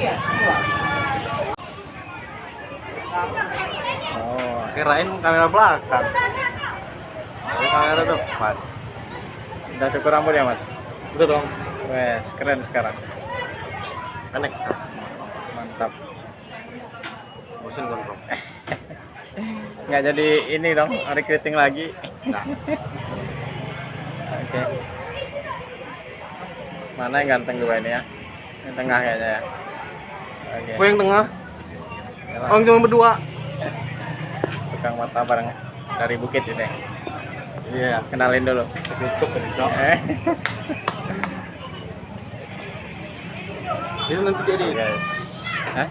Iya, oh, kirain kamera belakang. Tapi kamera depan. Udah cukur rambut ya, Mas? Udah dong. Wes, keren sekarang. Enak. Mantap. Bosan kan, Bro? Nggak jadi ini dong, recruiting lagi. Nah. Oke. Okay. Mana yang ganteng dua ini ya? Yang tengah kayaknya ya. Oke. gue yang tengah Yalah, orang cuma berdua tukang mata bareng dari bukit ini. iya Kenalin dulu. tutup Eh. itu nanti jadi Guys. Hah?